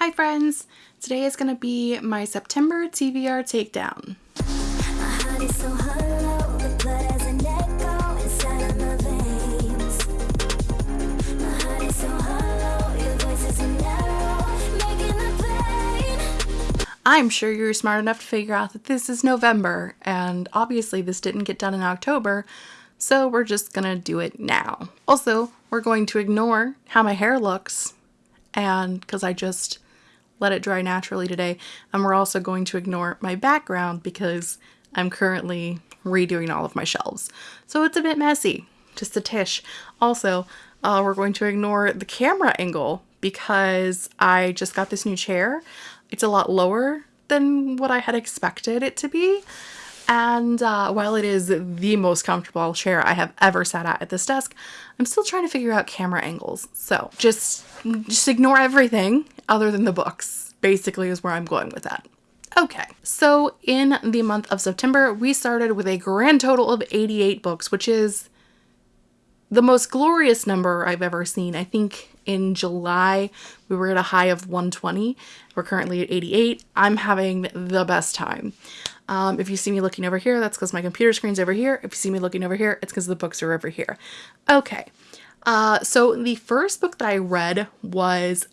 Hi friends! Today is going to be my September TBR takedown. I'm sure you're smart enough to figure out that this is November, and obviously this didn't get done in October, so we're just gonna do it now. Also, we're going to ignore how my hair looks, and because I just let it dry naturally today. And we're also going to ignore my background because I'm currently redoing all of my shelves. So it's a bit messy, just a tish. Also, uh, we're going to ignore the camera angle because I just got this new chair. It's a lot lower than what I had expected it to be. And uh, while it is the most comfortable chair I have ever sat at at this desk, I'm still trying to figure out camera angles. So just, just ignore everything other than the books, basically is where I'm going with that. Okay, so in the month of September, we started with a grand total of 88 books, which is the most glorious number I've ever seen. I think in July we were at a high of 120. We're currently at 88. I'm having the best time. Um, if you see me looking over here, that's because my computer screen's over here. If you see me looking over here, it's because the books are over here. Okay, uh, so the first book that I read was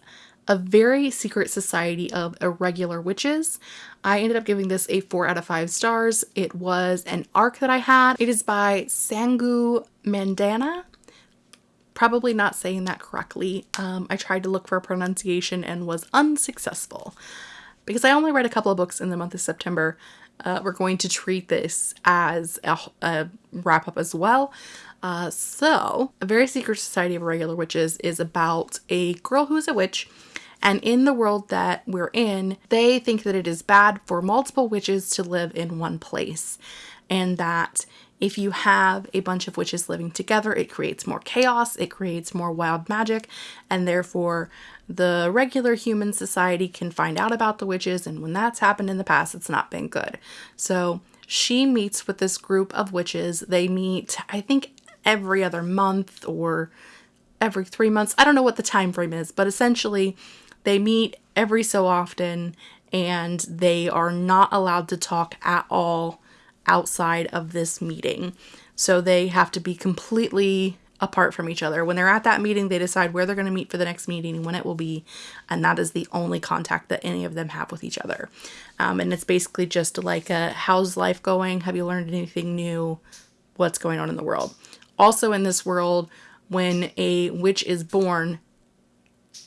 A Very Secret Society of Irregular Witches. I ended up giving this a 4 out of 5 stars. It was an arc that I had. It is by Sangu Mandanna probably not saying that correctly. Um, I tried to look for a pronunciation and was unsuccessful. Because I only read a couple of books in the month of September, uh, we're going to treat this as a, a wrap up as well. Uh, so, A Very Secret Society of Irregular Witches is about a girl who's a witch, and in the world that we're in, they think that it is bad for multiple witches to live in one place, and that if you have a bunch of witches living together, it creates more chaos, it creates more wild magic, and therefore the regular human society can find out about the witches, and when that's happened in the past, it's not been good. So she meets with this group of witches. They meet, I think, every other month or every three months. I don't know what the time frame is, but essentially they meet every so often and they are not allowed to talk at all outside of this meeting. So they have to be completely apart from each other. When they're at that meeting, they decide where they're going to meet for the next meeting and when it will be, and that is the only contact that any of them have with each other. Um, and it's basically just like a how's life going? Have you learned anything new? What's going on in the world? Also, in this world, when a witch is born,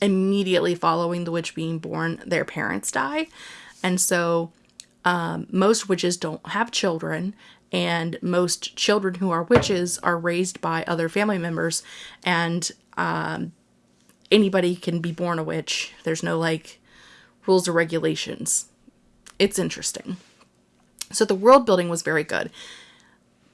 immediately following the witch being born, their parents die. And so um, most witches don't have children and most children who are witches are raised by other family members and um, anybody can be born a witch. There's no like rules or regulations. It's interesting. So the world building was very good.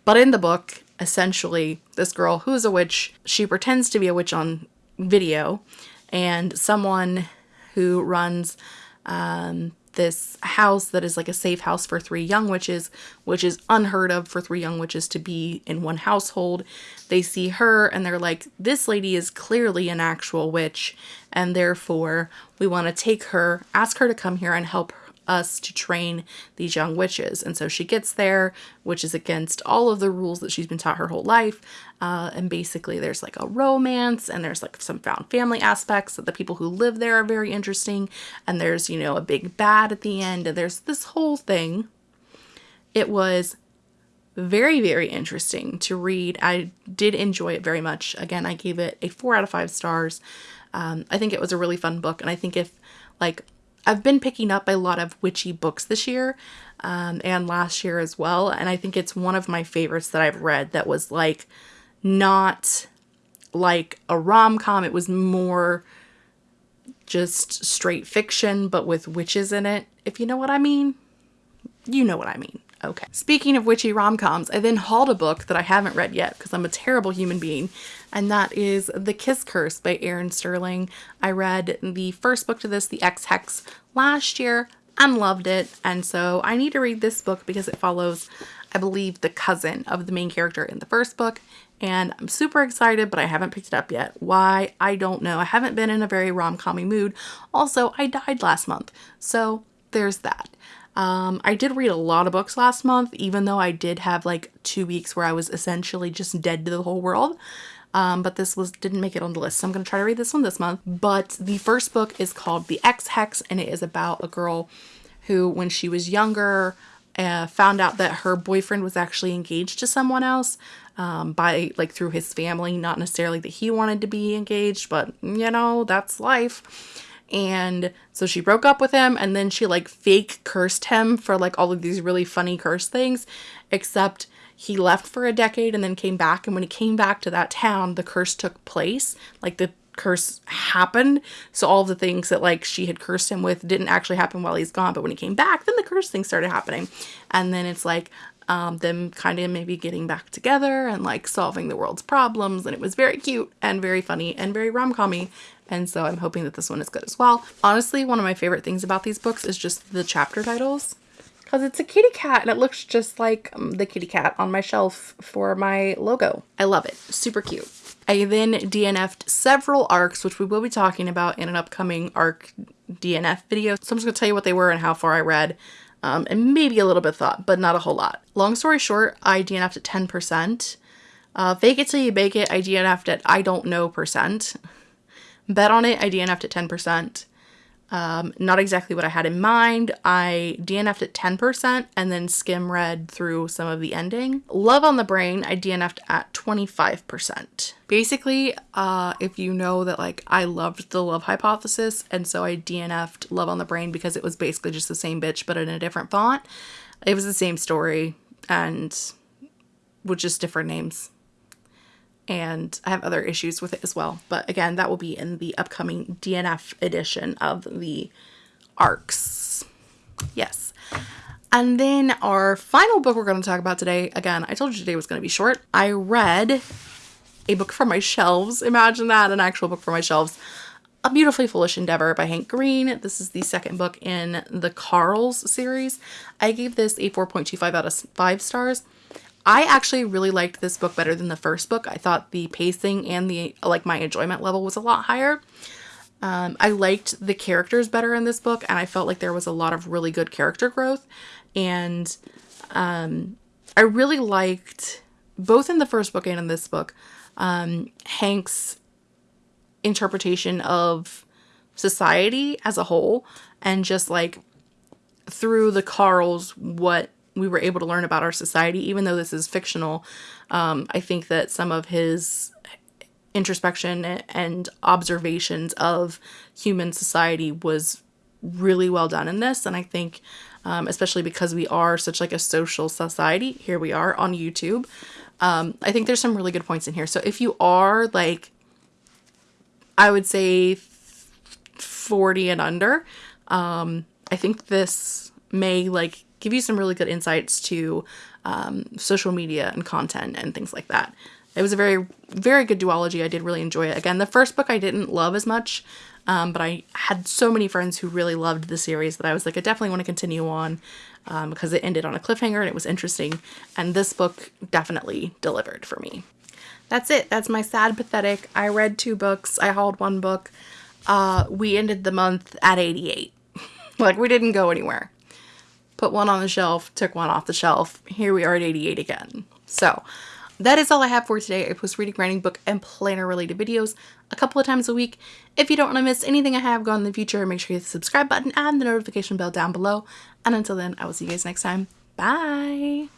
But in the book essentially this girl who's a witch she pretends to be a witch on video and someone who runs um, this house that is like a safe house for three young witches, which is unheard of for three young witches to be in one household. They see her and they're like, this lady is clearly an actual witch, and therefore we want to take her, ask her to come here and help us to train these young witches. And so she gets there, which is against all of the rules that she's been taught her whole life. Uh, and basically, there's like a romance and there's like some found family aspects that the people who live there are very interesting. And there's, you know, a big bad at the end. And there's this whole thing. It was very, very interesting to read. I did enjoy it very much. Again, I gave it a four out of five stars. Um, I think it was a really fun book. And I think if like I've been picking up a lot of witchy books this year um, and last year as well. And I think it's one of my favorites that I've read that was like not like a rom com, it was more just straight fiction, but with witches in it, if you know what I mean. You know what I mean. Okay. Speaking of witchy rom-coms, I then hauled a book that I haven't read yet because I'm a terrible human being, and that is The Kiss Curse by Erin Sterling. I read the first book to this, The Ex Hex, last year and loved it, and so I need to read this book because it follows I believe, the cousin of the main character in the first book. And I'm super excited, but I haven't picked it up yet. Why? I don't know. I haven't been in a very rom-commy mood. Also, I died last month. So there's that. Um, I did read a lot of books last month, even though I did have like two weeks where I was essentially just dead to the whole world. Um, but this was didn't make it on the list, so I'm gonna try to read this one this month. But the first book is called The Ex Hex, and it is about a girl who, when she was younger, uh, found out that her boyfriend was actually engaged to someone else um, by like through his family. Not necessarily that he wanted to be engaged, but you know that's life. And so she broke up with him and then she like fake cursed him for like all of these really funny curse things, except he left for a decade and then came back. And when he came back to that town, the curse took place. Like the curse happened. So all the things that like she had cursed him with didn't actually happen while he's gone. But when he came back, then the curse thing started happening. And then it's like um, them kind of maybe getting back together and like solving the world's problems. And it was very cute and very funny and very rom-commy. And so I'm hoping that this one is good as well. Honestly, one of my favorite things about these books is just the chapter titles because it's a kitty cat and it looks just like um, the kitty cat on my shelf for my logo. I love it. Super cute. I then DNF'd several arcs, which we will be talking about in an upcoming arc DNF video. So I'm just going to tell you what they were and how far I read. Um, and maybe a little bit thought, but not a whole lot. Long story short, I DNF'd at 10%. Uh, fake it till you bake it, I DNF'd at I don't know percent. Bet on it, I DNF'd at 10%. Um, not exactly what I had in mind. I DNF'd at 10% and then skim read through some of the ending. Love on the Brain, I DNF'd at 25%. Basically, uh, if you know that like I loved the Love Hypothesis and so I DNF'd Love on the Brain because it was basically just the same bitch but in a different font. It was the same story and with just different names and I have other issues with it as well. But again, that will be in the upcoming DNF edition of the ARCs. Yes. And then our final book we're going to talk about today, again, I told you today was going to be short. I read a book from my shelves. Imagine that, an actual book from my shelves. A Beautifully Foolish Endeavor by Hank Green. This is the second book in the Carls series. I gave this a 4.25 out of 5 stars. I actually really liked this book better than the first book. I thought the pacing and the like my enjoyment level was a lot higher. Um, I liked the characters better in this book and I felt like there was a lot of really good character growth and um, I really liked both in the first book and in this book um, Hank's interpretation of society as a whole and just like through the Carls what we were able to learn about our society, even though this is fictional. Um, I think that some of his introspection and observations of human society was really well done in this. And I think, um, especially because we are such like a social society, here we are on YouTube. Um, I think there's some really good points in here. So if you are like, I would say 40 and under, um, I think this may like give you some really good insights to um, social media and content and things like that. It was a very, very good duology. I did really enjoy it. Again, the first book I didn't love as much, um, but I had so many friends who really loved the series that I was like, I definitely want to continue on um, because it ended on a cliffhanger and it was interesting. And this book definitely delivered for me. That's it. That's my sad pathetic. I read two books. I hauled one book. Uh, we ended the month at 88. like we didn't go anywhere put one on the shelf, took one off the shelf. Here we are at 88 again. So that is all I have for today. I post reading, writing, book, and planner related videos a couple of times a week. If you don't want to miss anything I have going in the future, make sure you hit the subscribe button and the notification bell down below. And until then, I will see you guys next time. Bye!